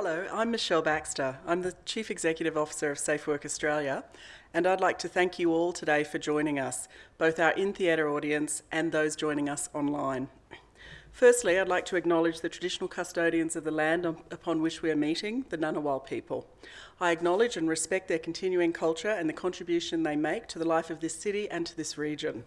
Hello, I'm Michelle Baxter. I'm the Chief Executive Officer of Safe Work Australia, and I'd like to thank you all today for joining us, both our in-theatre audience and those joining us online. Firstly, I'd like to acknowledge the traditional custodians of the land upon which we are meeting, the Ngunnawal people. I acknowledge and respect their continuing culture and the contribution they make to the life of this city and to this region.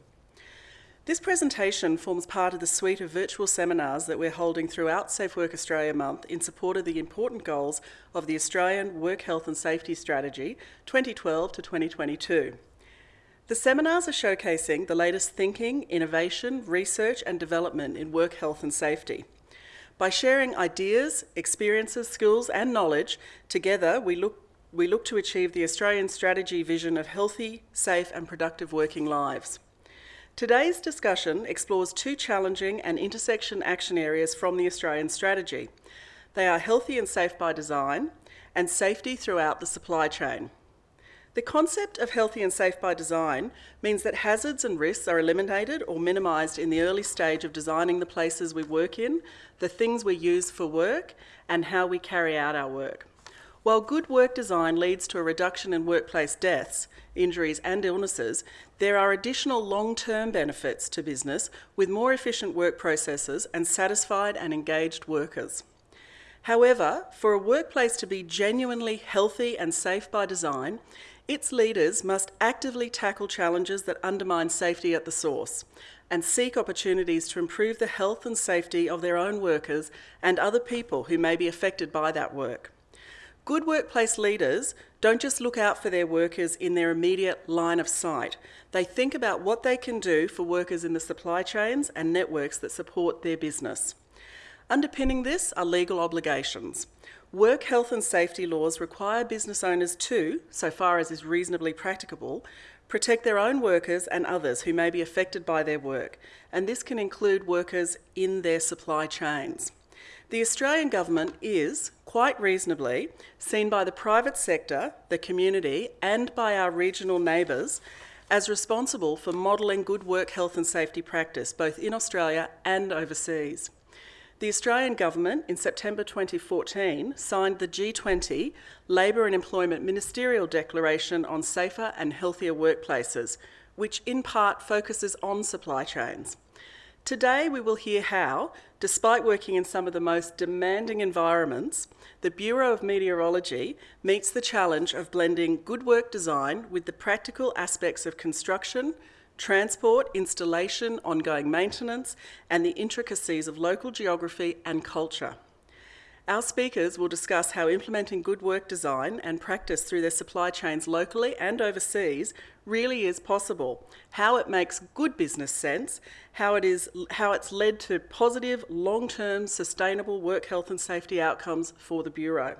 This presentation forms part of the suite of virtual seminars that we're holding throughout Safe Work Australia Month in support of the important goals of the Australian Work Health and Safety Strategy 2012 to 2022. The seminars are showcasing the latest thinking, innovation, research and development in work health and safety. By sharing ideas, experiences, skills and knowledge, together we look, we look to achieve the Australian strategy vision of healthy, safe and productive working lives. Today's discussion explores two challenging and intersection action areas from the Australian strategy. They are healthy and safe by design and safety throughout the supply chain. The concept of healthy and safe by design means that hazards and risks are eliminated or minimised in the early stage of designing the places we work in, the things we use for work, and how we carry out our work. While good work design leads to a reduction in workplace deaths, injuries and illnesses, there are additional long-term benefits to business with more efficient work processes and satisfied and engaged workers. However, for a workplace to be genuinely healthy and safe by design, its leaders must actively tackle challenges that undermine safety at the source and seek opportunities to improve the health and safety of their own workers and other people who may be affected by that work. Good workplace leaders don't just look out for their workers in their immediate line of sight. They think about what they can do for workers in the supply chains and networks that support their business. Underpinning this are legal obligations. Work health and safety laws require business owners to, so far as is reasonably practicable, protect their own workers and others who may be affected by their work, and this can include workers in their supply chains. The Australian Government is, quite reasonably, seen by the private sector, the community, and by our regional neighbours as responsible for modelling good work health and safety practice, both in Australia and overseas. The Australian Government, in September 2014, signed the G20 Labour and Employment Ministerial Declaration on Safer and Healthier Workplaces, which in part focuses on supply chains. Today we will hear how, despite working in some of the most demanding environments, the Bureau of Meteorology meets the challenge of blending good work design with the practical aspects of construction, transport, installation, ongoing maintenance, and the intricacies of local geography and culture. Our speakers will discuss how implementing good work design and practice through their supply chains locally and overseas really is possible, how it makes good business sense, how, it is, how it's led to positive, long-term, sustainable work health and safety outcomes for the Bureau.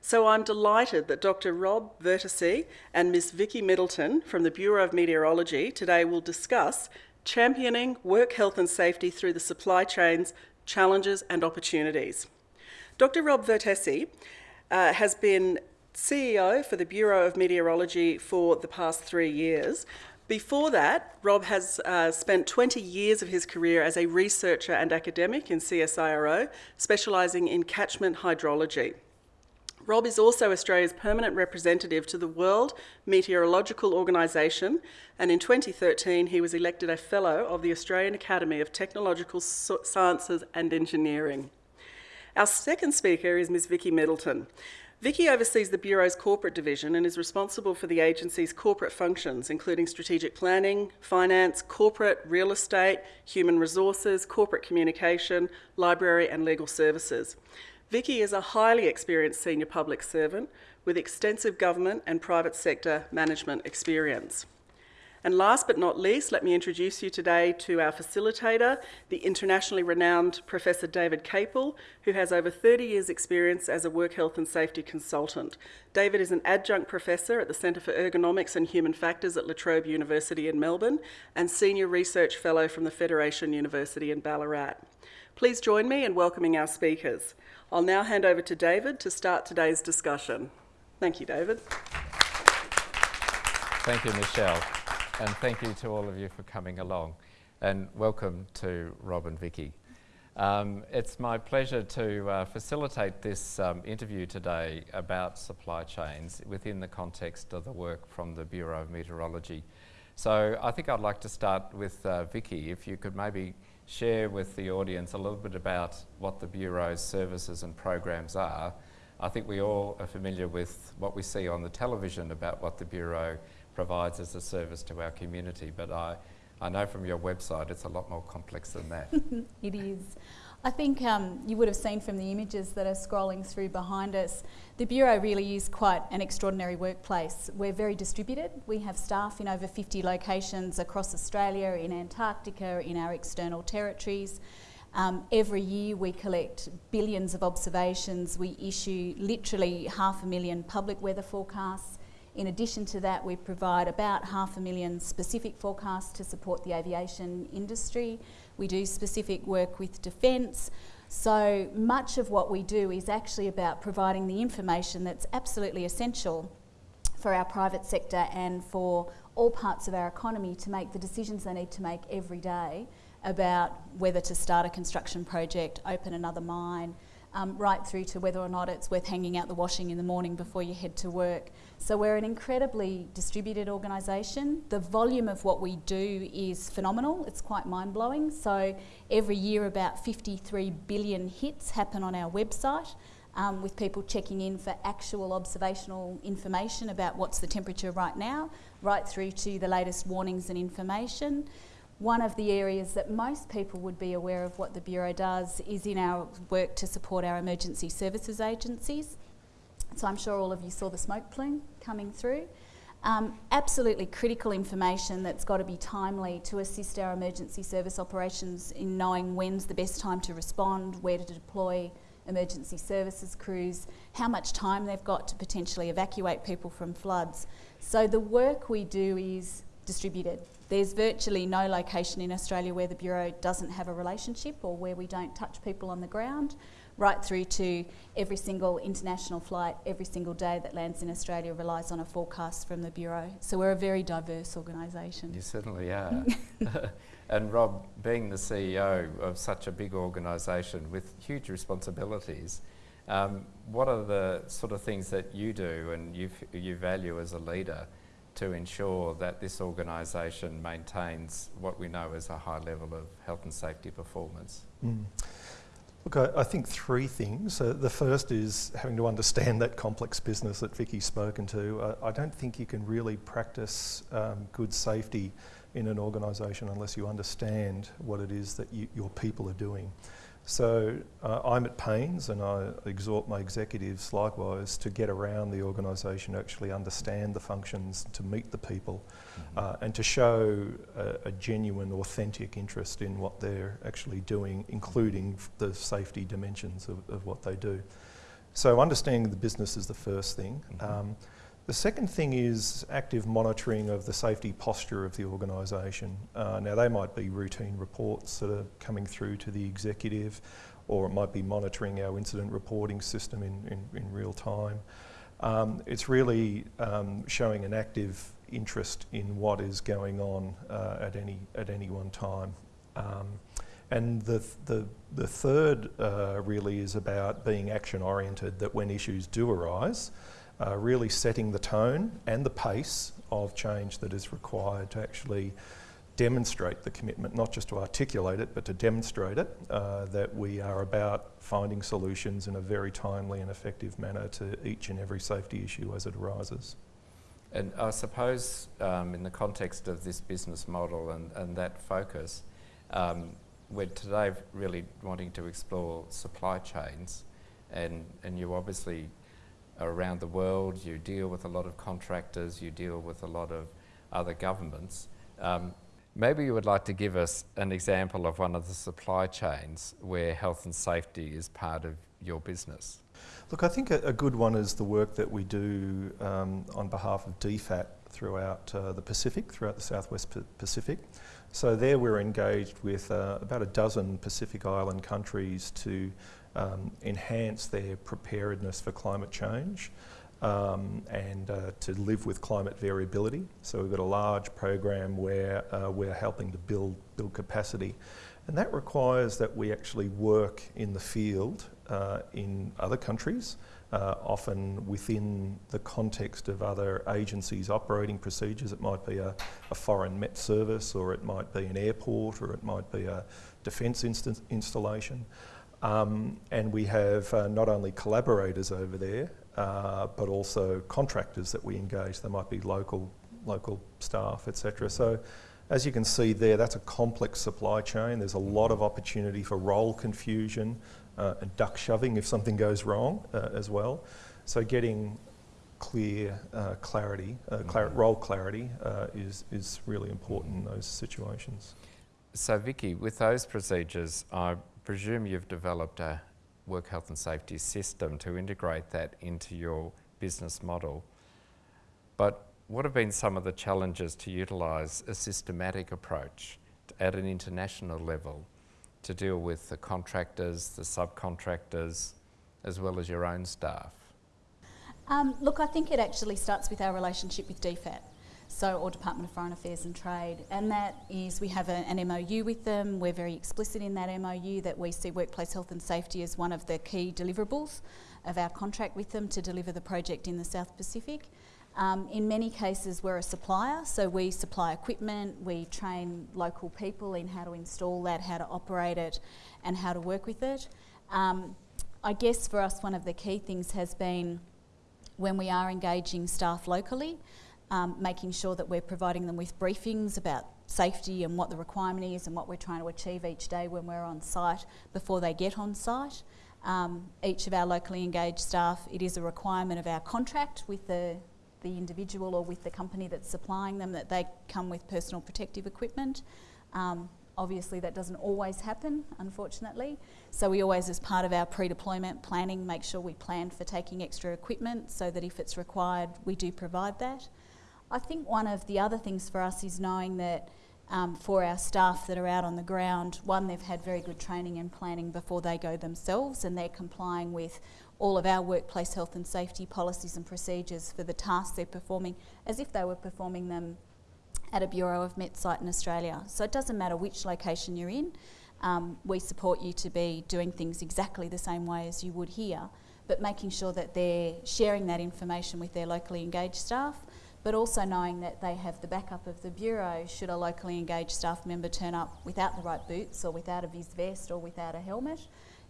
So I'm delighted that Dr Rob Vertessy and Ms Vicky Middleton from the Bureau of Meteorology today will discuss championing work health and safety through the supply chains, challenges and opportunities. Dr Rob Vertessy uh, has been CEO for the Bureau of Meteorology for the past three years. Before that, Rob has uh, spent 20 years of his career as a researcher and academic in CSIRO, specialising in catchment hydrology. Rob is also Australia's permanent representative to the World Meteorological Organisation, and in 2013 he was elected a Fellow of the Australian Academy of Technological Sciences and Engineering. Our second speaker is Ms Vicky Middleton. Vicky oversees the Bureau's corporate division and is responsible for the agency's corporate functions, including strategic planning, finance, corporate, real estate, human resources, corporate communication, library and legal services. Vicky is a highly experienced senior public servant with extensive government and private sector management experience. And last but not least, let me introduce you today to our facilitator, the internationally renowned Professor David Caple, who has over 30 years experience as a work health and safety consultant. David is an adjunct professor at the Centre for Ergonomics and Human Factors at La Trobe University in Melbourne and senior research fellow from the Federation University in Ballarat. Please join me in welcoming our speakers. I'll now hand over to David to start today's discussion. Thank you, David. Thank you, Michelle and thank you to all of you for coming along and welcome to Rob and Vicky. Um, it's my pleasure to uh, facilitate this um, interview today about supply chains within the context of the work from the Bureau of Meteorology. So I think I'd like to start with uh, Vicky, if you could maybe share with the audience a little bit about what the Bureau's services and programs are. I think we all are familiar with what we see on the television about what the Bureau provides as a service to our community, but I, I know from your website it's a lot more complex than that. it is. I think um, you would have seen from the images that are scrolling through behind us, the Bureau really is quite an extraordinary workplace. We're very distributed. We have staff in over 50 locations across Australia, in Antarctica, in our external territories. Um, every year we collect billions of observations. We issue literally half a million public weather forecasts. In addition to that, we provide about half a million specific forecasts to support the aviation industry. We do specific work with defence. So much of what we do is actually about providing the information that's absolutely essential for our private sector and for all parts of our economy to make the decisions they need to make every day about whether to start a construction project, open another mine, um, right through to whether or not it's worth hanging out the washing in the morning before you head to work. So we're an incredibly distributed organisation. The volume of what we do is phenomenal. It's quite mind-blowing. So every year about 53 billion hits happen on our website. Um, with people checking in for actual observational information about what's the temperature right now, right through to the latest warnings and information. One of the areas that most people would be aware of what the Bureau does is in our work to support our emergency services agencies. So I'm sure all of you saw the smoke plume coming through. Um, absolutely critical information that's got to be timely to assist our emergency service operations in knowing when's the best time to respond, where to deploy emergency services crews, how much time they've got to potentially evacuate people from floods. So the work we do is distributed. There's virtually no location in Australia where the Bureau doesn't have a relationship or where we don't touch people on the ground, right through to every single international flight, every single day that lands in Australia relies on a forecast from the Bureau. So we're a very diverse organisation. You certainly are. and Rob, being the CEO of such a big organisation with huge responsibilities, um, what are the sort of things that you do and you, you value as a leader to ensure that this organisation maintains what we know as a high level of health and safety performance? Mm. Look, I, I, think three things. Uh, the first is having to understand that complex business that Vicky's spoken to. Uh, I don't think you can really practice um, good safety in an organisation unless you understand what it is that you, your people are doing. So uh, I'm at pains and I exhort my executives likewise to get around the organisation, actually understand the functions, to meet the people mm -hmm. uh, and to show a, a, genuine, authentic interest in what they're actually doing, including the safety dimensions of, of what they do. So understanding the business is the first thing. Mm -hmm. um, the second thing is active monitoring of the safety posture of the organisation. Uh, now they might be routine reports that are coming through to the executive or it might be monitoring our incident reporting system in, in, in real time. Um, it's really um, showing an active interest in what is going on uh, at, any, at any one time. Um, and the, the, the third uh, really is about being action oriented, that when issues do arise, uh, really setting the tone and the pace of change that is required to actually demonstrate the commitment, not just to articulate it, but to demonstrate it, uh, that we are about finding solutions in a very timely and effective manner to each and every safety issue as it arises. And I suppose um, in the context of this business model and, and that focus, um, we're today really wanting to explore supply chains and, and you obviously around the world, you deal with a lot of contractors, you deal with a lot of other governments. Um, maybe you would like to give us an example of one of the supply chains where health and safety is part of your business. Look, I think a, a good one is the work that we do um, on behalf of DFAT throughout uh, the Pacific, throughout the Southwest Pacific. So there we're engaged with uh, about a dozen Pacific Island countries to um, enhance their preparedness for climate change um, and uh, to live with climate variability. So we've got a large program where uh, we're helping to build, build capacity. And that requires that we actually work in the field uh, in other countries, uh, often within the context of other agencies' operating procedures. It might be a, a, foreign Met service, or it might be an airport, or it might be a defence inst installation. Um, and we have uh, not only collaborators over there, uh, but also contractors that we engage. They might be local, local staff, etc. So, as you can see there, that's a complex supply chain. There's a lot of opportunity for role confusion uh, and duck shoving if something goes wrong uh, as well. So, getting clear uh, clarity, uh, clar mm-hmm. role clarity, is is really important in those situations. So, Vicky, with those procedures, I presume you've developed a work health and safety system to integrate that into your business model. But what have been some of the challenges to utilise a systematic approach at an international level to deal with the contractors, the subcontractors, as well as your own staff? Um, look, I think it actually starts with our relationship with DFAT so or Department of Foreign Affairs and Trade, and that is we have a, an MOU with them. We're very explicit in that MOU that we see workplace health and safety as one of the key deliverables of our contract with them to deliver the project in the South Pacific. Um, in many cases, we're a supplier, so we supply equipment, we train local people in how to install that, how to operate it, and how to work with it. Um, I guess for us, one of the key things has been when we are engaging staff locally, um, making sure that we're providing them with briefings about safety and what the requirement is and what we're trying to achieve each day when we're on site before they get on site. Um, each of our locally engaged staff, it is a requirement of our contract with the, the individual or with the company that's supplying them that they come with personal protective equipment. Um, obviously that doesn't always happen, unfortunately. So we always, as part of our pre-deployment planning, make sure we plan for taking extra equipment so that if it's required, we do provide that. I think one of the other things for us is knowing that um, for our staff that are out on the ground, one, they've had very good training and planning before they go themselves and they're complying with all of our workplace health and safety policies and procedures for the tasks they're performing as if they were performing them at a Bureau of Met site in Australia. So it doesn't matter which location you're in, um, we support you to be doing things exactly the same way as you would here, but making sure that they're sharing that information with their locally engaged staff but also knowing that they have the backup of the Bureau should a locally engaged staff member turn up without the right boots or without a vis vest or without a helmet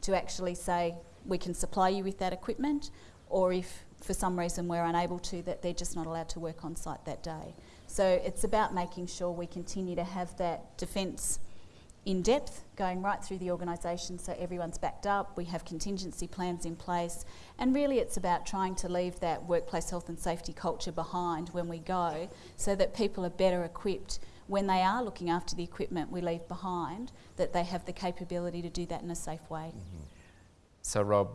to actually say, we can supply you with that equipment, or if for some reason we're unable to, that they're just not allowed to work on site that day. So it's about making sure we continue to have that defence in depth, going right through the organisation so everyone's backed up, we have contingency plans in place, and really it's about trying to leave that workplace health and safety culture behind when we go so that people are better equipped when they are looking after the equipment we leave behind, that they have the capability to do that in a safe way. Mm -hmm. So, Rob,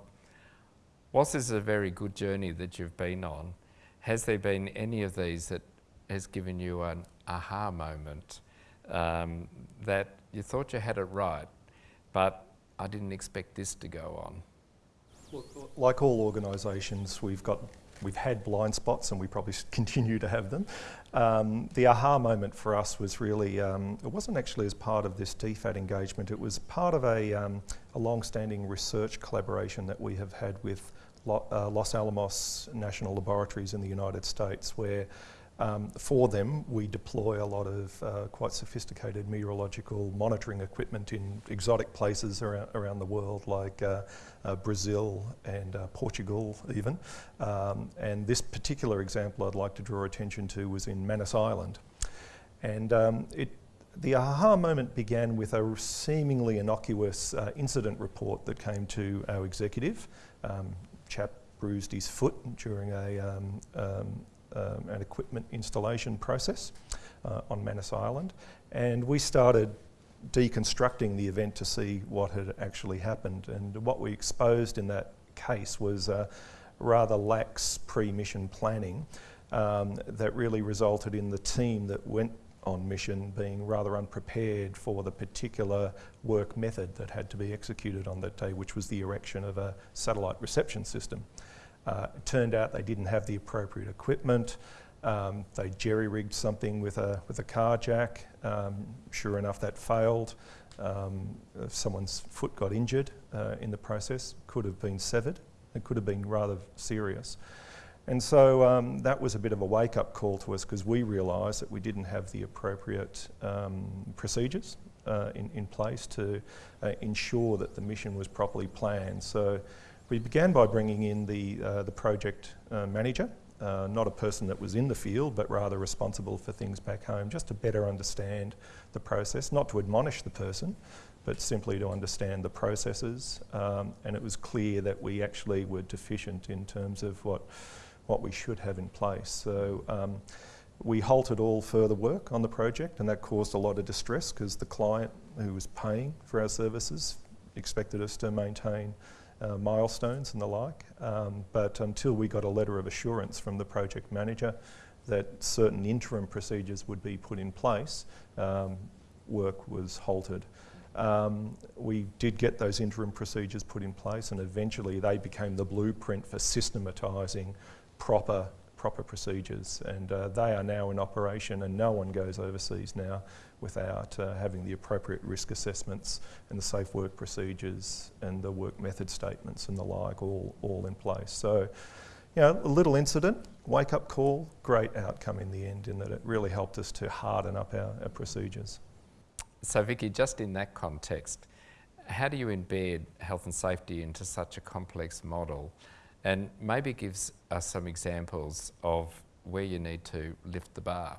whilst this is a very good journey that you've been on, has there been any of these that has given you an aha moment um, that you thought you had it right, but I didn't expect this to go on. like all organisations, we've got we've had blind spots and we probably continue to have them. Um, the aha moment for us was really, um, it wasn't actually as part of this DFAT engagement, it was part of a, um, a long-standing research collaboration that we have had with Lo uh, Los Alamos National Laboratories in the United States where um, for them, we deploy a lot of uh, quite sophisticated meteorological monitoring equipment in exotic places around, around the world, like uh, uh, Brazil and uh, Portugal, even. Um, and this particular example I'd like to draw attention to was in Manus Island. And um, it, the aha moment began with a seemingly innocuous uh, incident report that came to our executive. Um, chap bruised his foot during a, um, an equipment installation process uh, on Manus Island. And we started deconstructing the event to see what had actually happened. And what we exposed in that case was uh, rather lax pre-mission planning um, that really resulted in the team that went on mission being rather unprepared for the particular work method that had to be executed on that day, which was the erection of a satellite reception system. Uh, it turned out they didn't have the appropriate equipment. Um, they jerry-rigged something with a, with a car jack. Um, sure enough, that failed. Um, someone's foot got injured uh, in the process, could have been severed. It could have been rather serious. And so um, that was a bit of a wake up call to us because we realised that we didn't have the appropriate um, procedures uh, in, in place to uh, ensure that the mission was properly planned. So we began by bringing in the, uh, the project uh, manager, uh, not a person that was in the field, but rather responsible for things back home, just to better understand the process, not to admonish the person, but simply to understand the processes. Um, and it was clear that we actually were deficient in terms of what what we should have in place. So um, we halted all further work on the project and that caused a lot of distress because the client who was paying for our services expected us to maintain uh, milestones and the like. Um, but until we got a letter of assurance from the project manager that certain interim procedures would be put in place, um, work was halted. Um, we did get those interim procedures put in place and eventually they became the blueprint for systematising proper proper procedures and uh, they are now in operation and no one goes overseas now without uh, having the appropriate risk assessments and the safe work procedures and the work method statements and the like all, all in place. So, you know, a little incident, wake up call, great outcome in the end in that it really helped us to harden up our, our procedures. So Vicky, just in that context, how do you embed health and safety into such a complex model? and maybe gives us some examples of where you need to lift the bar.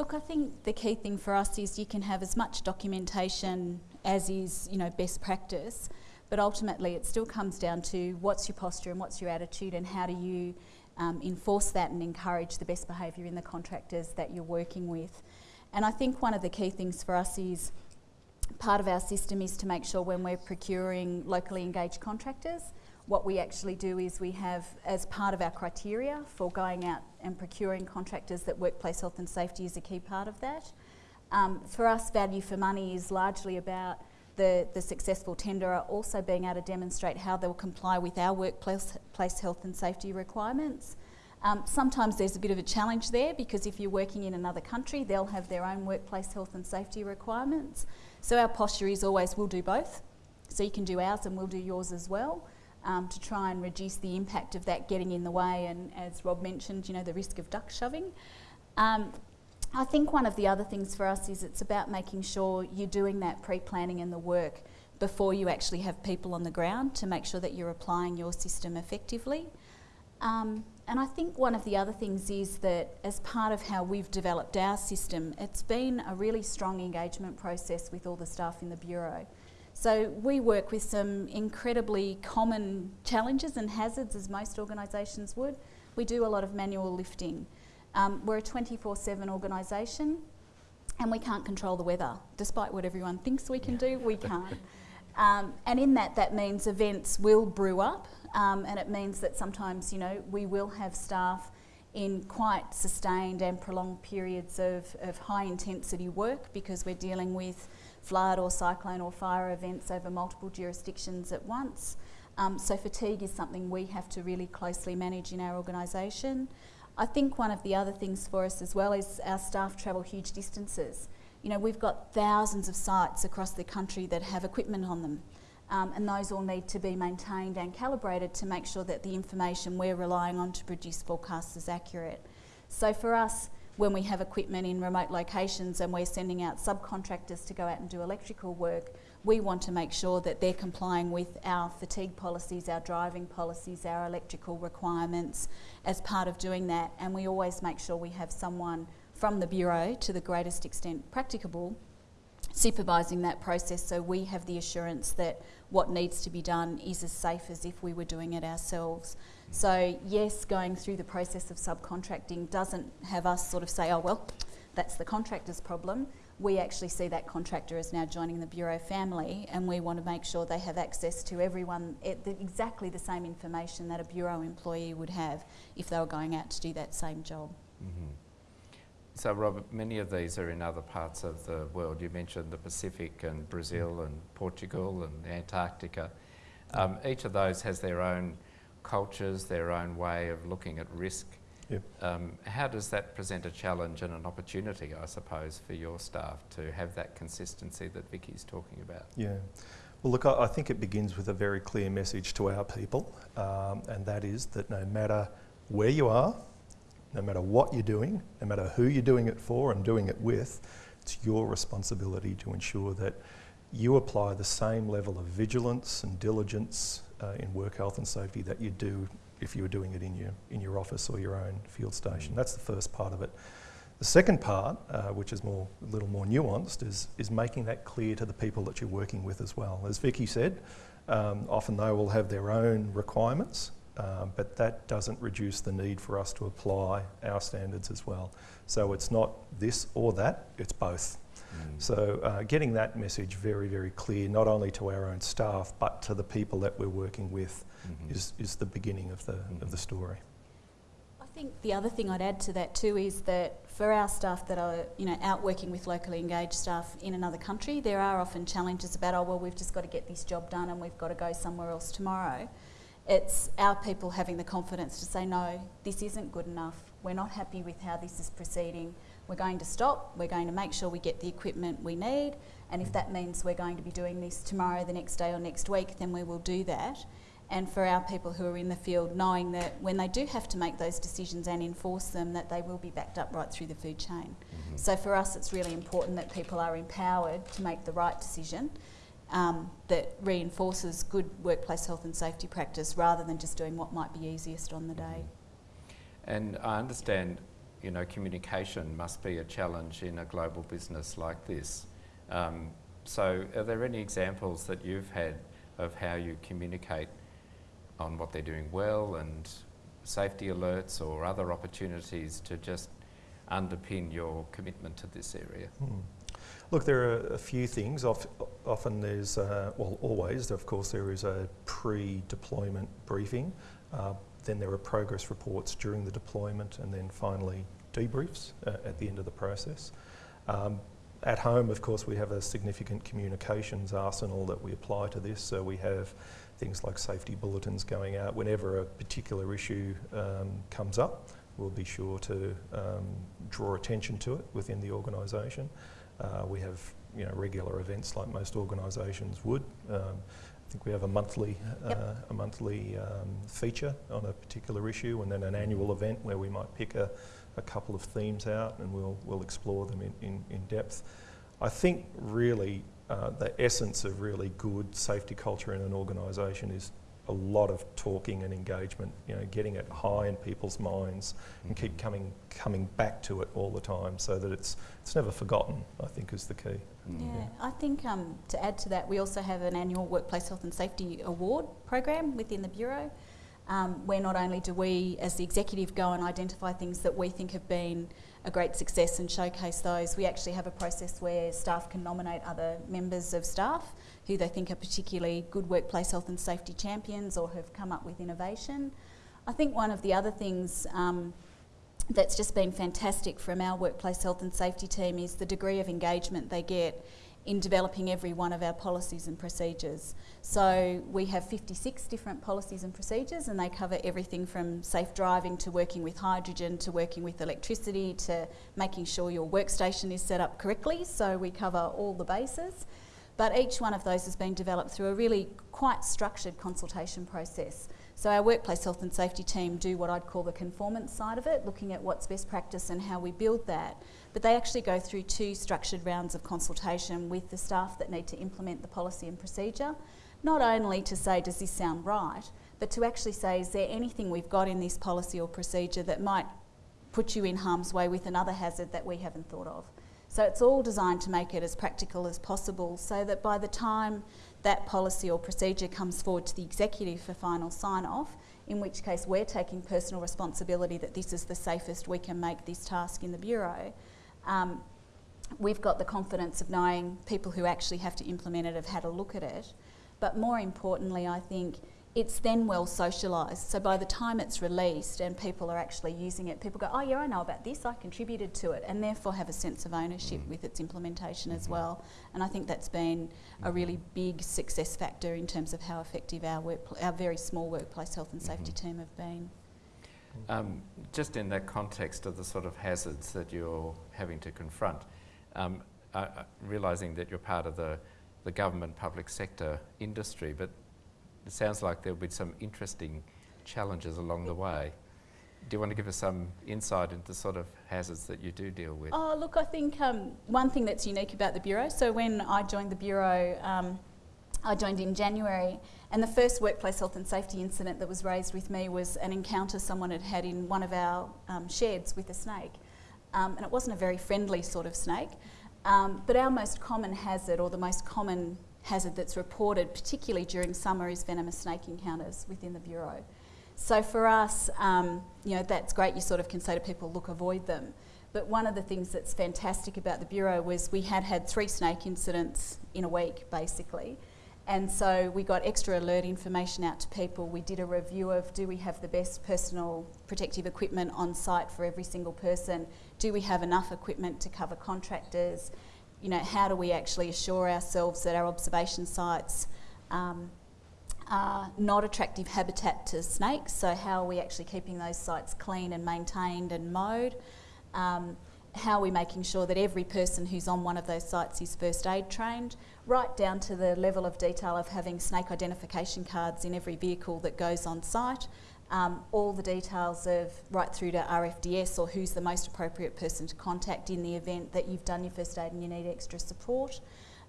Look, I think the key thing for us is you can have as much documentation as is, you know, best practice, but ultimately it still comes down to what's your posture and what's your attitude and how do you um, enforce that and encourage the best behaviour in the contractors that you're working with. And I think one of the key things for us is part of our system is to make sure when we're procuring locally engaged contractors what we actually do is we have, as part of our criteria for going out and procuring contractors, that workplace health and safety is a key part of that. Um, for us, value for money is largely about the, the successful tenderer also being able to demonstrate how they'll comply with our workplace health and safety requirements. Um, sometimes there's a bit of a challenge there because if you're working in another country, they'll have their own workplace health and safety requirements. So our posture is always we'll do both. So you can do ours and we'll do yours as well um, to try and reduce the impact of that getting in the way and as Rob mentioned, you know, the risk of duck shoving. Um, I think one of the other things for us is it's about making sure you're doing that pre-planning and the work before you actually have people on the ground to make sure that you're applying your system effectively. Um, and I think one of the other things is that as part of how we've developed our system, it's been a really strong engagement process with all the staff in the Bureau. So we work with some incredibly common challenges and hazards as most organisations would. We do a lot of manual lifting. Um, we're a 24-7 organisation and we can't control the weather. Despite what everyone thinks we can do, we can't. Um, and in that, that means events will brew up um, and it means that sometimes, you know, we will have staff in quite sustained and prolonged periods of, of high intensity work because we're dealing with flood or cyclone or fire events over multiple jurisdictions at once. Um, so fatigue is something we have to really closely manage in our organisation. I think one of the other things for us as well is our staff travel huge distances. You know, we've got thousands of sites across the country that have equipment on them. Um, and those all need to be maintained and calibrated to make sure that the information we're relying on to produce forecasts is accurate. So for us, when we have equipment in remote locations and we're sending out subcontractors to go out and do electrical work, we want to make sure that they're complying with our fatigue policies, our driving policies, our electrical requirements as part of doing that. And we always make sure we have someone from the Bureau to the greatest extent practicable supervising that process so we have the assurance that what needs to be done is as safe as if we were doing it ourselves. So yes, going through the process of subcontracting doesn't have us sort of say, oh well, that's the contractor's problem. We actually see that contractor as now joining the Bureau family and we want to make sure they have access to everyone, exactly the same information that a Bureau employee would have if they were going out to do that same job. Mm -hmm. So Robert, many of these are in other parts of the world. You mentioned the Pacific and Brazil and Portugal and Antarctica. Um, each of those has their own cultures, their own way of looking at risk. Yep. Um, how does that present a challenge and an opportunity, I suppose, for your staff to have that consistency that Vicky's talking about? Yeah. Well, look, I, I think it begins with a very clear message to our people, um, and that is that no matter where you are, no matter what you're doing, no matter who you're doing it for and doing it with, it's your responsibility to ensure that you apply the same level of vigilance and diligence uh, in work health and safety that you do if you were doing it in your, in your office or your own field station. That's the first part of it. The second part, uh, which is more, a little more nuanced, is, is making that clear to the people that you're working with as well. As Vicky said, um, often they will have their own requirements, uh, but that doesn't reduce the need for us to apply our standards as well. So it's not this or that, it's both. Mm. So uh, getting that message very, very clear, not only to our own staff, but to the people that we're working with, Mhm. is, is the beginning of the, of the story. I think the other thing I'd add to that too is that for our staff that are, you know, out working with locally engaged staff in another country, there are often challenges about, oh, well, we've just got to get this job done and we've got to go somewhere else tomorrow. It's our people having the confidence to say, no, this isn't good enough. We're not happy with how this is proceeding. We're going to stop. We're going to make sure we get the equipment we need. And if that means we're going to be doing this tomorrow, the next day, or next week, then we will do that and for our people who are in the field knowing that when they do have to make those decisions and enforce them that they will be backed up right through the food chain. Mhm. So for us it's really important that people are empowered to make the right decision um, that reinforces good workplace health and safety practice rather than just doing what might be easiest on the day. And I understand, you know, communication must be a challenge in a global business like this. Um, so, are there any examples that you've had of how you communicate on what they're doing well and safety alerts or other opportunities to just underpin your commitment to this area? Hmm. Look, there are a few things. Often there's, uh, well, always, of course, there is a pre-deployment briefing. Uh, then there are progress reports during the deployment, and then finally debriefs uh, at the end of the process. Um, at home, of course, we have a significant communications arsenal that we apply to this. So we have things like safety bulletins going out whenever a particular issue um, comes up. We'll be sure to um, draw attention to it within the organisation. Uh, we have you know, regular events like most organisations would. Um, I think we have a monthly, Yep. uh, a monthly um, feature on a particular issue and then an annual event where we might pick a, a couple of themes out and we'll, we'll explore them in, in, in depth. I think really uh, the essence of really good safety culture in an organisation is a lot of talking and engagement, you know, getting it high in people's minds and keep coming coming back to it all the time so that it's it's never forgotten, I think is the key. Yeah, I think um, to add to that, we also have an annual Workplace Health and Safety Award program within the Bureau, um, where not only do we, as the executive, go and identify things that we think have been a great success and showcase those, we actually have a process where staff can nominate other members of staff who they think are particularly good workplace health and safety champions or have come up with innovation. I think one of the other things um, that's just been fantastic from our workplace health and safety team is the degree of engagement they get in developing every one of our policies and procedures. So we have 56 different policies and procedures and they cover everything from safe driving to working with hydrogen to working with electricity to making sure your workstation is set up correctly. So we cover all the bases. But each one of those has been developed through a really quite structured consultation process. So our workplace health and safety team do what I'd call the conformance side of it, looking at what's best practice and how we build that. But they actually go through two structured rounds of consultation with the staff that need to implement the policy and procedure, not only to say, does this sound right, but to actually say, is there anything we've got in this policy or procedure that might put you in harm's way with another hazard that we haven't thought of? So it's all designed to make it as practical as possible so that by the time that policy or procedure comes forward to the executive for final sign off, in which case we're taking personal responsibility that this is the safest we can make this task in the Bureau. Um, we've got the confidence of knowing people who actually have to implement it have had a look at it. But more importantly, I think it's then well socialised. So by the time it's released and people are actually using it, people go, oh yeah, I know about this, I contributed to it, and therefore have a sense of ownership Mm. with its implementation as Mhm. well. And I think that's been a really big success factor in terms of how effective our, our very small workplace health and safety Mhm. team have been. Um, just in that context of the sort of hazards that you're having to confront, um, uh, uh, realising that you're part of the, the government public sector industry, but it sounds like there'll be some interesting challenges along the way. Do you want to give us some insight into the sort of hazards that you do deal with? Oh, look, I think um, one thing that's unique about the Bureau, so when I joined the Bureau, um, I joined in January, and the first workplace health and safety incident that was raised with me was an encounter someone had had in one of our um, sheds with a snake. Um, and it wasn't a very friendly sort of snake. Um, but our most common hazard, or the most common hazard that's reported, particularly during summer, is venomous snake encounters within the Bureau. So for us, um, you know, that's great. You sort of can say to people, look, avoid them. But one of the things that's fantastic about the Bureau was we had had three snake incidents in a week, basically. And so we got extra alert information out to people. We did a review of do we have the best personal protective equipment on site for every single person? Do we have enough equipment to cover contractors? You know, how do we actually assure ourselves that our observation sites um, are not attractive habitat to snakes? So how are we actually keeping those sites clean and maintained and mowed? Um, how are we making sure that every person who's on one of those sites is first aid trained? right down to the level of detail of having snake identification cards in every vehicle that goes on site, um, all the details of right through to RFDS or who's the most appropriate person to contact in the event that you've done your first aid and you need extra support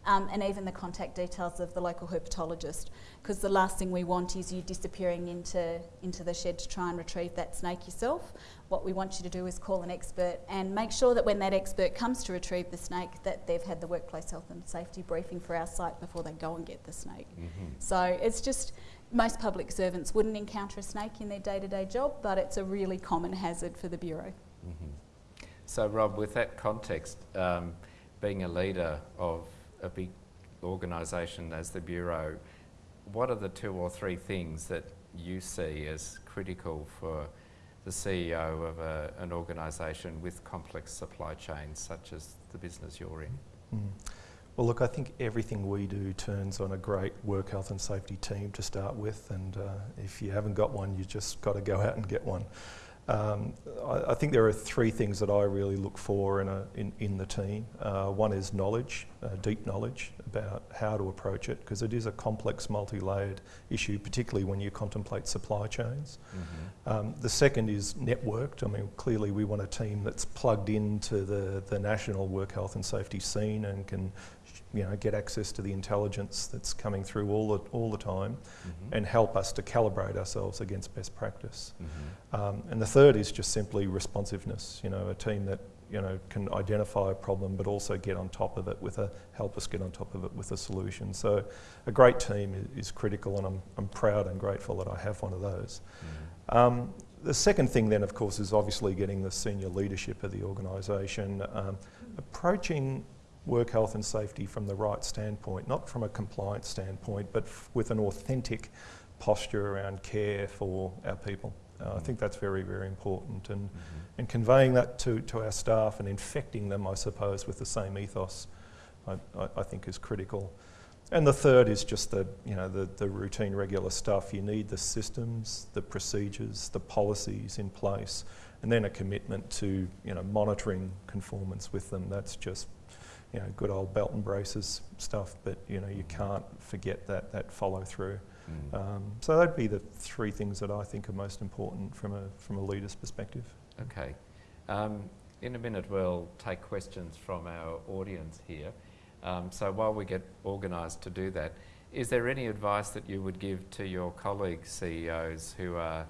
um, and even the contact details of the local herpetologist. Because the last thing we want is you disappearing into, into the shed to try and retrieve that snake yourself. What we want you to do is call an expert and make sure that when that expert comes to retrieve the snake that they've had the workplace health and safety briefing for our site before they go and get the snake. Mm-hmm. So it's just most public servants wouldn't encounter a snake in their day-to-day job, but it's a really common hazard for the Bureau. Mm-hmm. So Rob, with that context, um, being a leader of a big organisation as the Bureau, what are the two or three things that you see as critical for the CEO of a, an organisation with complex supply chains such as the business you're in? Mm. Well, look, I think everything we do turns on a great work health and safety team to start with, and uh, if you haven't got one, you just got to go out and get one. Um, I, I, think there are three things that I really look for in, a, in, in the team. Uh, one is knowledge, uh, deep knowledge about how to approach it, because it is a complex, multi-layered issue, particularly when you contemplate supply chains. Mm-hmm. Um, the second is networked. I mean, clearly we want a team that's plugged into the, the national work health and safety scene and can you know, get access to the intelligence that's coming through all the, all the time mm-hmm. and help us to calibrate ourselves against best practice. Mm-hmm. Um, and the third is just simply responsiveness, you know, a team that, you know, can identify a problem but also get on top of it with a, help us get on top of it with a solution. So a great team is, is critical and I'm, I'm proud and grateful that I have one of those. Mm-hmm. Um, the second thing then, of course, is obviously getting the senior leadership of the organisation, um, approaching work health and safety from the right standpoint, not from a compliance standpoint, but with an authentic posture around care for our people. Uh, mm-hmm. I think that's very, very important. And, mm-hmm. and conveying that to, to our staff and infecting them, I suppose, with the same ethos, I, I, I think is critical. And the third is just the, you know, the, the routine, regular stuff. You need the systems, the procedures, the policies in place, and then a commitment to, you know, monitoring conformance with them. That's just you know, good old belt and braces stuff, but you know, you can't forget that, that follow through. Mm. Um, so that'd be the three things that I think are most important from a, from a leader's perspective. Okay. Um, in a minute, we'll take questions from our audience here. Um, so while we get organised to do that, is there any advice that you would give to your colleague CEOs who are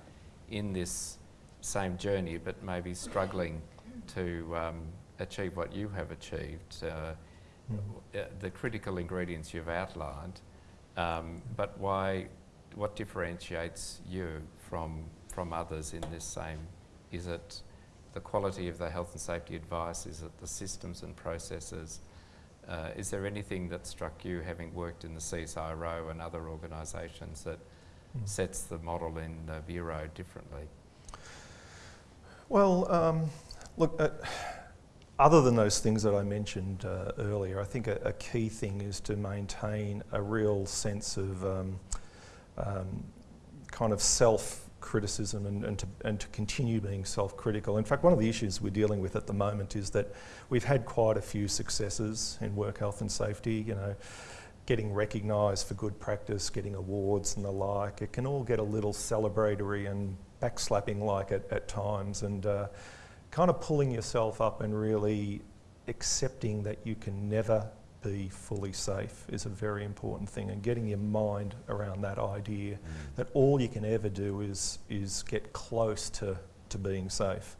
in this same journey but maybe struggling to um, achieve what you have achieved, uh, mm. the critical ingredients you've outlined, um, but why, what differentiates you from, from others in this same, is it the quality of the health and safety advice, is it the systems and processes, uh, is there anything that struck you having worked in the CSIRO and other organisations that mm. sets the model in the Bureau differently? Well, um, look, uh, other than those things that I mentioned uh, earlier, I think a, a, key thing is to maintain a real sense of um, um, kind of self criticism and, and, to, and to continue being self-critical. In fact, one of the issues we're dealing with at the moment is that we've had quite a few successes in work health and safety, you know, getting recognised for good practice, getting awards and the like. It can all get a little celebratory and backslapping like at, at times and uh, kind of pulling yourself up and really accepting that you can never be fully safe is a very important thing and getting your mind around that idea mm. that all you can ever do is is get close to to being safe.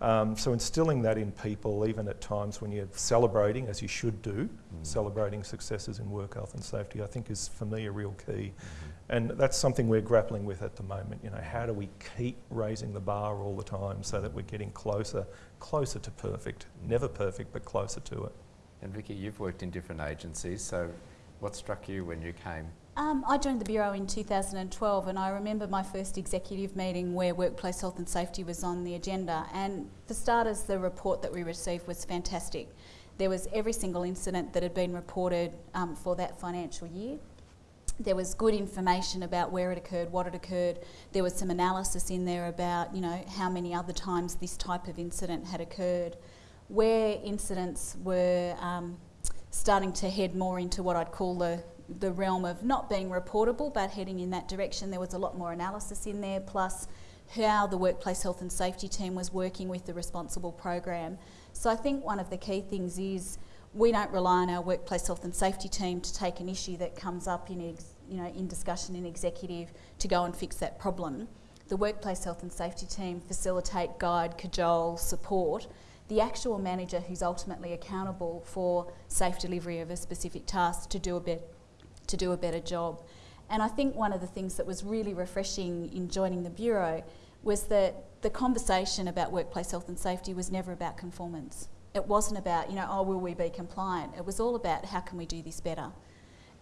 Mm. Um, so instilling that in people, even at times when you're celebrating, as you should do, mm. celebrating successes in work health and safety, I think is for me a real key. -hmm. And that's something we're grappling with at the moment. You know, how do we keep raising the bar all the time so that we're getting closer, closer to perfect? Never perfect, but closer to it. And Vicky, you've worked in different agencies, so what struck you when you came? Um, I joined the Bureau in 2012 and I remember my first executive meeting where workplace health and safety was on the agenda and for starters the report that we received was fantastic. There was every single incident that had been reported um, for that financial year. There was good information about where it occurred, what it occurred. There was some analysis in there about, you know, how many other times this type of incident had occurred where incidents were um, starting to head more into what I'd call the, the realm of not being reportable but heading in that direction, there was a lot more analysis in there, plus how the workplace health and safety team was working with the responsible program. So I think one of the key things is we don't rely on our workplace health and safety team to take an issue that comes up in, you know, in discussion in executive to go and fix that problem. The workplace health and safety team facilitate, guide, cajole, support the actual manager who's ultimately accountable for safe delivery of a specific task to do a bit to do a better job. And I think one of the things that was really refreshing in joining the bureau was that the conversation about workplace health and safety was never about conformance. It wasn't about, you know, oh, will we be compliant? It was all about how can we do this better.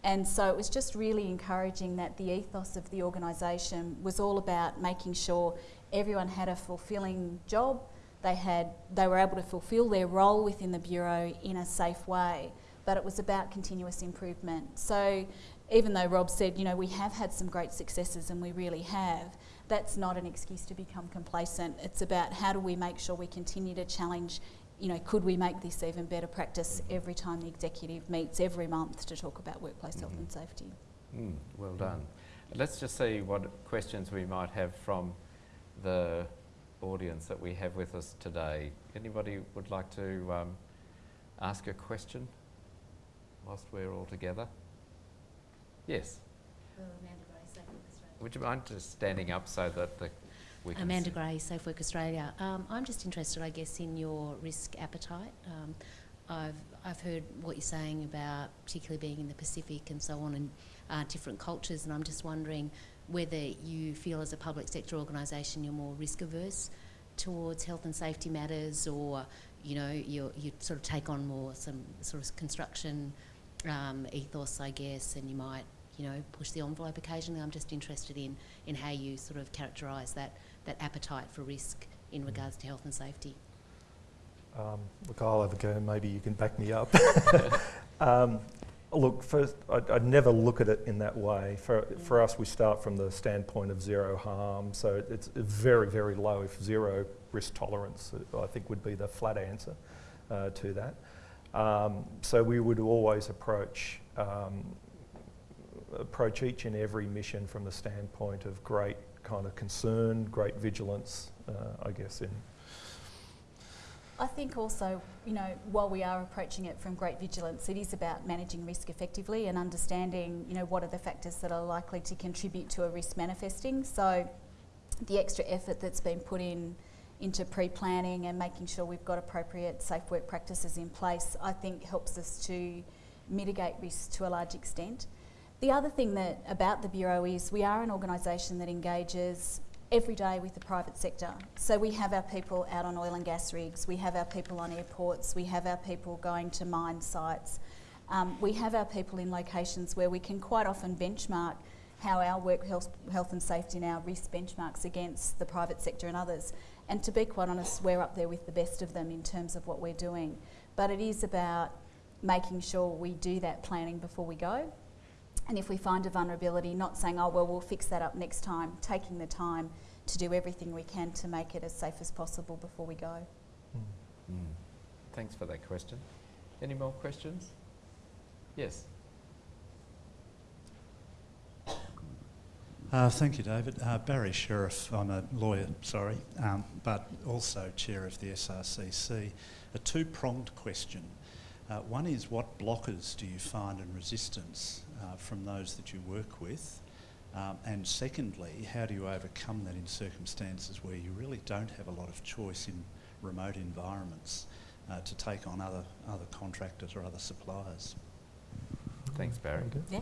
And so it was just really encouraging that the ethos of the organisation was all about making sure everyone had a fulfilling job, they, had, they were able to fulfil their role within the Bureau in a safe way, but it was about continuous improvement. So even though Rob said, you know, we have had some great successes and we really have, that's not an excuse to become complacent. It's about how do we make sure we continue to challenge, you know, could we make this even better practice every time the executive meets every month to talk about workplace mm -hmm. health and mm-hmm. safety. Mm, well done. Let's just see what questions we might have from the audience that we have with us today. Anybody would like to um, ask a question whilst we're all together? Yes. Would you mind just standing up so that the we can Amanda Gray, Safe Work Australia. Um, I'm just interested, I guess, in your risk appetite. Um, I've, I've heard what you're saying about particularly being in the Pacific and so on and uh, different cultures and I'm just wondering whether you feel as a public sector organisation you're more risk averse towards health and safety matters or you know you you sort of take on more some sort of construction um, ethos I guess and you might you know push the envelope occasionally I'm just interested in in how you sort of characterise that that appetite for risk in regards to health and safety um, look I'll have a go maybe you can back me up um, Look, first, I'd, I'd, never look at it in that way. For, yeah. for us, we start from the standpoint of zero harm, so it's very, very low, if zero risk tolerance, I think would be the flat answer uh, to that. Um, so we would always approach um, approach each and every mission from the standpoint of great kind of concern, great vigilance, uh, I guess, in I think also, you know, while we are approaching it from great vigilance, it is about managing risk effectively and understanding, you know, what are the factors that are likely to contribute to a risk manifesting. So the extra effort that's been put in into pre-planning and making sure we've got appropriate safe work practices in place, I think helps us to mitigate risks to a large extent. The other thing that about the Bureau is we are an organisation that engages every day with the private sector. So we have our people out on oil and gas rigs, we have our people on airports, we have our people going to mine sites. Um, we have our people in locations where we can quite often benchmark how our work health, health and safety and our risk benchmarks against the private sector and others. And to be quite honest, we're up there with the best of them in terms of what we're doing. But it is about making sure we do that planning before we go and if we find a vulnerability, not saying, oh, well, we'll fix that up next time, taking the time to do everything we can to make it as safe as possible before we go. Mm. Mm. Thanks for that question. Any more questions? Yes. Uh, thank you, David. Uh, Barry Sherriff, I'm a lawyer, sorry, um, but also chair of the SRCC. A two pronged question. Uh, one is what blockers do you find in resistance uh, from those that you work with? Um, and secondly, how do you overcome that in circumstances where you really don't have a lot of choice in remote environments uh, to take on other, other contractors or other suppliers? Thanks, Barry. Yeah.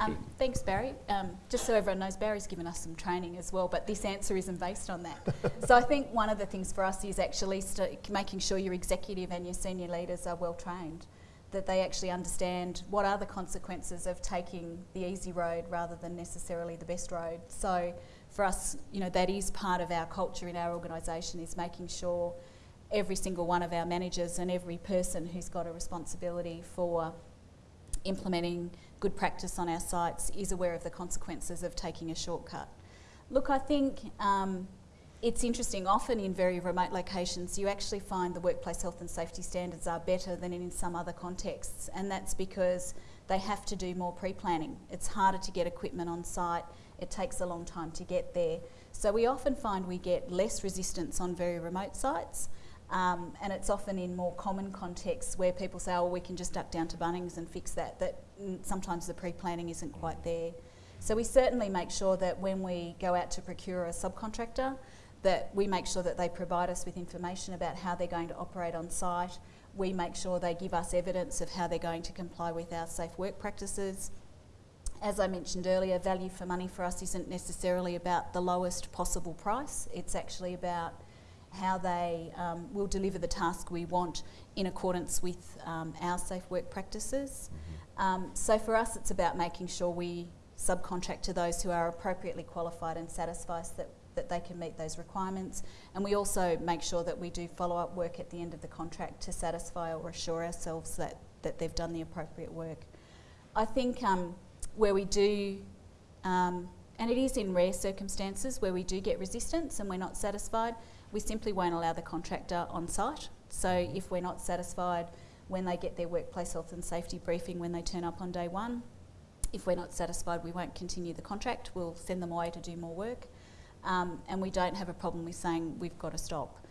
Um, thanks, Barry. Um, just so everyone knows, Barry's given us some training as well, but this answer isn't based on that. so I think one of the things for us is actually st- making sure your executive and your senior leaders are well trained, that they actually understand what are the consequences of taking the easy road rather than necessarily the best road. So for us, you know, that is part of our culture in our organisation is making sure every single one of our managers and every person who's got a responsibility for implementing good practice on our sites is aware of the consequences of taking a shortcut. Look, I think um, it's interesting, often in very remote locations, you actually find the workplace health and safety standards are better than in some other contexts, and that's because they have to do more pre planning. It's harder to get equipment on site, it takes a long time to get there. So we often find we get less resistance on very remote sites. Um, and it's often in more common contexts where people say, oh, we can just duck down to Bunnings and fix that, that sometimes the pre-planning isn't quite there. So we certainly make sure that when we go out to procure a subcontractor, that we make sure that they provide us with information about how they're going to operate on site. We make sure they give us evidence of how they're going to comply with our safe work practices. As I mentioned earlier, value for money for us isn't necessarily about the lowest possible price. It's actually about how they um, will deliver the task we want in accordance with um, our safe work practices. Um, so for us, it's about making sure we subcontract to those who are appropriately qualified and satisfy us that, that they can meet those requirements. And we also make sure that we do follow-up work at the end of the contract to satisfy or assure ourselves that, that they've done the appropriate work. I think um, where we do um, and it is in rare circumstances where we do get resistance and we're not satisfied we simply won't allow the contractor on site. So if we're not satisfied when they get their workplace health and safety briefing when they turn up on day one, if we're not satisfied, we won't continue the contract. We'll send them away to do more work. Um, and we don't have a problem with saying we've got to stop.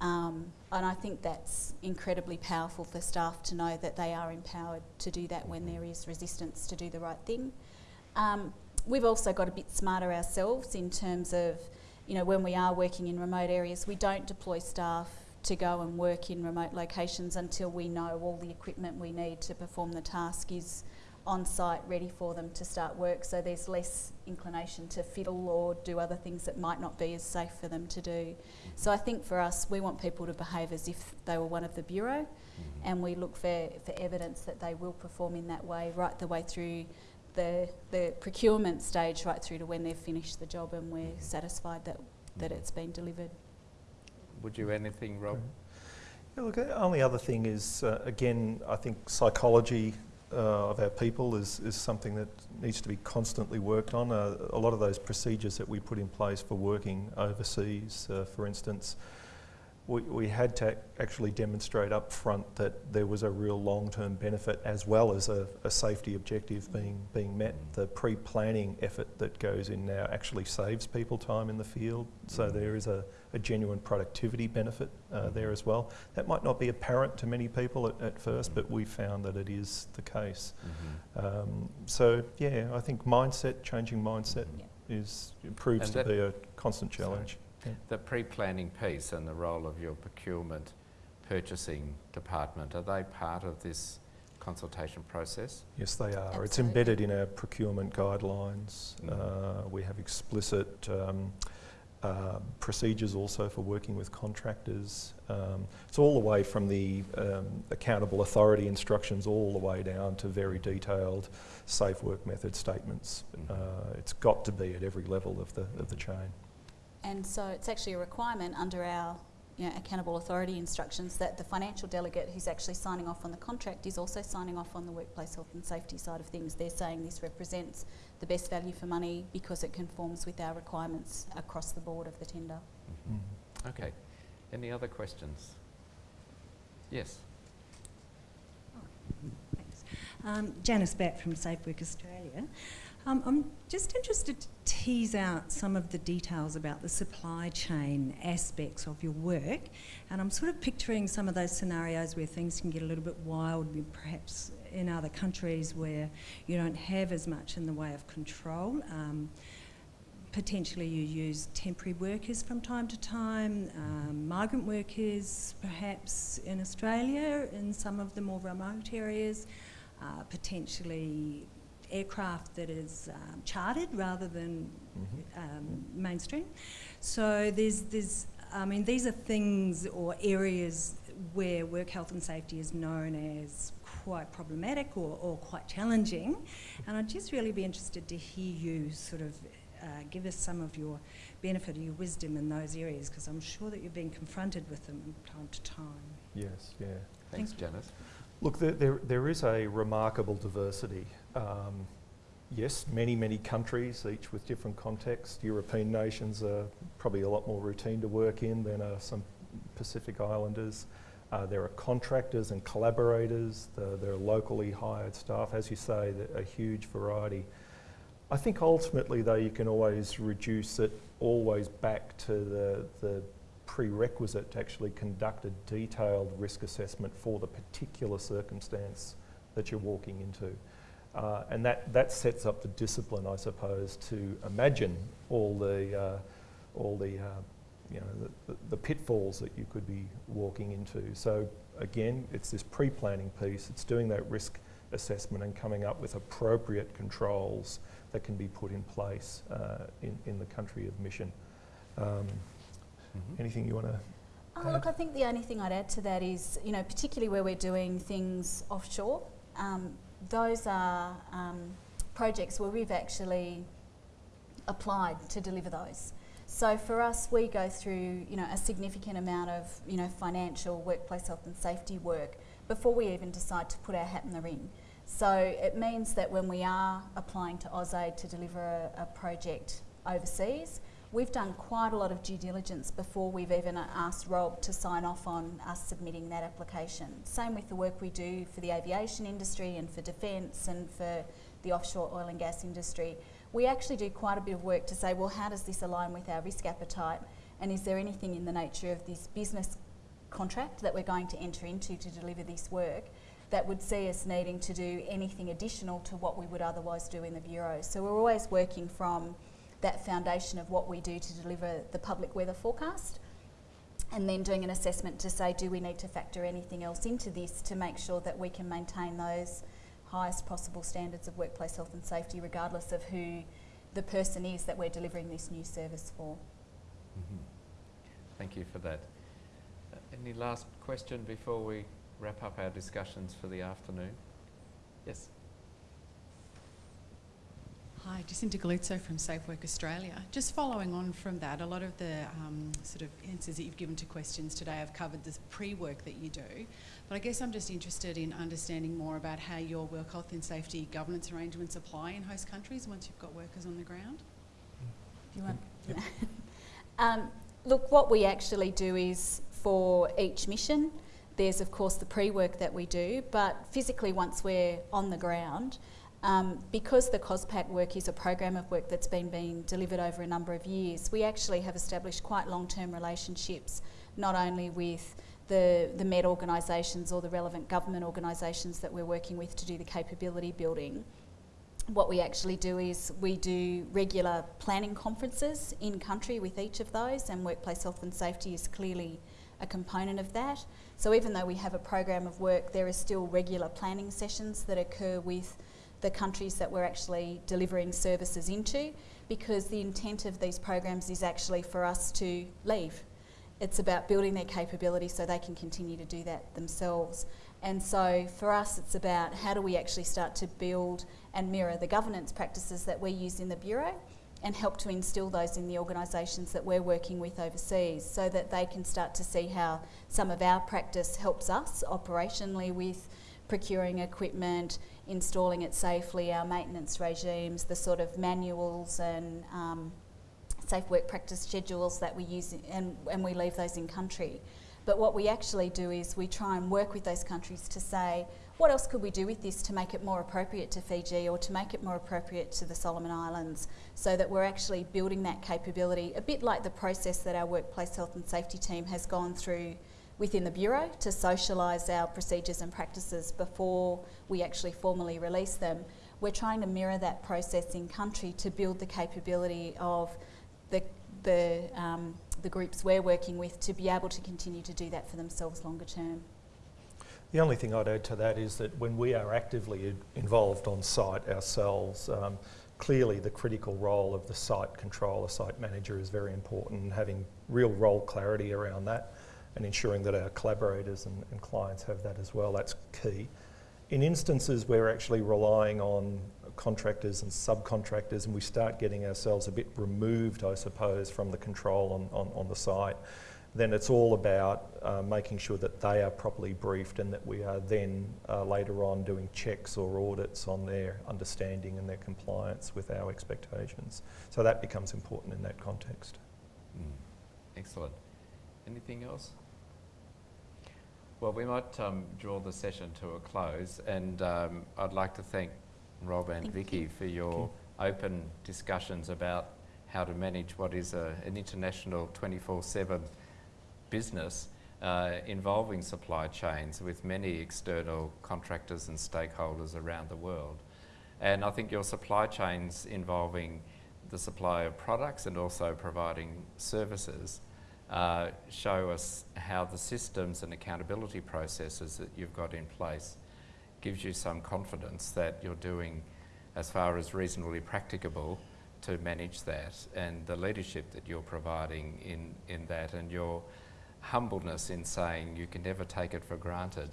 Um, and I think that's incredibly powerful for staff to know that they are empowered to do that when there is resistance to do the right thing. Um, we've also got a bit smarter ourselves in terms of you know, when we are working in remote areas, we don't deploy staff to go and work in remote locations until we know all the equipment we need to perform the task is on site ready for them to start work so there's less inclination to fiddle or do other things that might not be as safe for them to do. So I think for us we want people to behave as if they were one of the bureau mm-hmm. and we look for, for evidence that they will perform in that way right the way through the, the procurement stage right through to when they've finished the job and we're satisfied that, that it's been delivered. Would you anything, Rob? Yeah, look, the only other thing is, uh, again, I think psychology uh, of our people is, is something that needs to be constantly worked on. Uh, a lot of those procedures that we put in place for working overseas, uh, for instance, we, we had to actually demonstrate up front that there was a real long-term benefit as well as a, a safety objective being, being met. The pre-planning effort that goes in now actually saves people time in the field, so there is a, a genuine productivity benefit uh, there as well. That might not be apparent to many people at, at first, but we found that it is the case. Mm-hmm. Um, so yeah, I think mindset, changing mindset Yeah. is, proves And to be a constant challenge. The pre-planning piece and the role of your procurement purchasing department, are they part of this consultation process? Yes, they are. It's embedded in our procurement guidelines. Mm. Uh, we have explicit um, uh, procedures also for working with contractors. Um, it's all the way from the um, accountable authority instructions all the way down to very detailed safe work method statements. Mhm. Uh, it's got to be at every level of the, of the chain. And so it's actually a requirement under our you know, accountable authority instructions that the financial delegate who's actually signing off on the contract is also signing off on the workplace health and safety side of things. They're saying this represents the best value for money because it conforms with our requirements across the board of the tender. Mm. Okay. Any other questions? Yes. Thanks. Um, Janice Batt from Safe Work Australia. Um, I'm just interested to tease out some of the details about the supply chain aspects of your work. And I'm sort of picturing some of those scenarios where things can get a little bit wild, perhaps in other countries where you don't have as much in the way of control. Um, potentially you use temporary workers from time to time, um, migrant workers perhaps in Australia in some of the more remote areas, uh, potentially aircraft that is um, chartered rather than Mhm. um, mainstream. So there's, there's, I mean, these are things or areas where work health and safety is known as quite problematic or, or quite challenging. And I'd just really be interested to hear you sort of uh, give us some of your benefit or your wisdom in those areas because I'm sure that you've been confronted with them from time to time. Yes, yeah. Thanks, Thank. Janice. Look, there, there, there is a remarkable diversity. Um, yes, many, many countries, each with different contexts. European nations are probably a lot more routine to work in than are some Pacific Islanders. Uh, there are contractors and collaborators. The, there are locally hired staff. As you say, a huge variety. I think ultimately, though, you can always reduce it always back to the, the prerequisite to actually conduct a detailed risk assessment for the particular circumstance that you're walking into. Uh, and that, that sets up the discipline, I suppose, to imagine all the, uh, all the, uh, you know, the, the pitfalls that you could be walking into. So again, it's this pre-planning piece. It's doing that risk assessment and coming up with appropriate controls that can be put in place uh, in, in the country of mission. Um, Mhm. anything you want to Oh, look, I think the only thing I'd add to that is, you know, particularly where we're doing things offshore, um, those are um, projects where we've actually applied to deliver those. So for us, we go through, you know, a significant amount of, you know, financial workplace health and safety work before we even decide to put our hat in the ring. So it means that when we are applying to AusAid to deliver a, a project overseas, we've done quite a lot of due diligence before we've even asked Rob to sign off on us submitting that application. Same with the work we do for the aviation industry and for defence and for the offshore oil and gas industry. We actually do quite a bit of work to say, well, how does this align with our risk appetite? And is there anything in the nature of this business contract that we're going to enter into to deliver this work that would see us needing to do anything additional to what we would otherwise do in the Bureau? So we're always working from that foundation of what we do to deliver the public weather forecast and then doing an assessment to say do we need to factor anything else into this to make sure that we can maintain those highest possible standards of workplace health and safety regardless of who the person is that we're delivering this new service for. Mhm. Thank you for that. Uh, any last question before we wrap up our discussions for the afternoon? Yes. Hi, Jacinta Galuzzo from Safe Work Australia. Just following on from that, a lot of the um, sort of answers that you've given to questions today have covered the pre-work that you do. But I guess I'm just interested in understanding more about how your work health and safety governance arrangements apply in host countries once you've got workers on the ground. Do you want? Yep. um, look, what we actually do is for each mission, there's of course the pre-work that we do, but physically once we're on the ground, um, because the COSPPac work is a program of work that's been being delivered over a number of years, we actually have established quite long-term relationships, not only with the, the MED organisations or the relevant government organisations that we're working with to do the capability building. What we actually do is we do regular planning conferences in country with each of those, and workplace health and safety is clearly a component of that. So even though we have a program of work, there are still regular planning sessions that occur with the countries that we're actually delivering services into because the intent of these programs is actually for us to leave. It's about building their capability so they can continue to do that themselves. And so for us, it's about how do we actually start to build and mirror the governance practices that we use in the Bureau and help to instill those in the organisations that we're working with overseas so that they can start to see how some of our practice helps us operationally with procuring equipment, installing it safely, our maintenance regimes, the sort of manuals and um, safe work practice schedules that we use and, and we leave those in country. But what we actually do is we try and work with those countries to say, what else could we do with this to make it more appropriate to Fiji or to make it more appropriate to the Solomon Islands so that we're actually building that capability, a bit like the process that our workplace health and safety team has gone through within the Bureau to socialise our procedures and practices before we actually formally release them. We're trying to mirror that process in country to build the capability of the, the, um, the groups we're working with to be able to continue to do that for themselves longer term. The only thing I'd add to that is that when we are actively involved on site ourselves, um, clearly the critical role of the site controller, site manager is very important and having real role clarity around that and ensuring that our collaborators and, and clients have that as well, that's key. In instances where we're actually relying on contractors and subcontractors and we start getting ourselves a bit removed, I suppose, from the control on, on, on the site, then it's all about uh, making sure that they are properly briefed and that we are then uh, later on doing checks or audits on their understanding and their compliance with our expectations. So that becomes important in that context. Mm. Excellent. Anything else? Well, we might um, draw the session to a close, and um, I'd like to thank Rob and Thank Vicky you. for your open discussions about how to manage what is a, an international 24-7 business uh, involving supply chains with many external contractors and stakeholders around the world. And I think your supply chains involving the supply of products and also providing services uh, show us how the systems and accountability processes that you've got in place gives you some confidence that you're doing as far as reasonably practicable to manage that and the leadership that you're providing in, in that and your humbleness in saying you can never take it for granted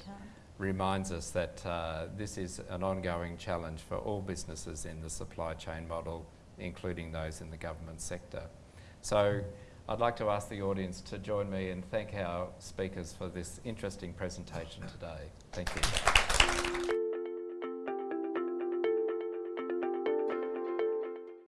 reminds us that uh, this is an ongoing challenge for all businesses in the supply chain model, including those in the government sector. So I'd like to ask the audience to join me and thank our speakers for this interesting presentation today. Thank you.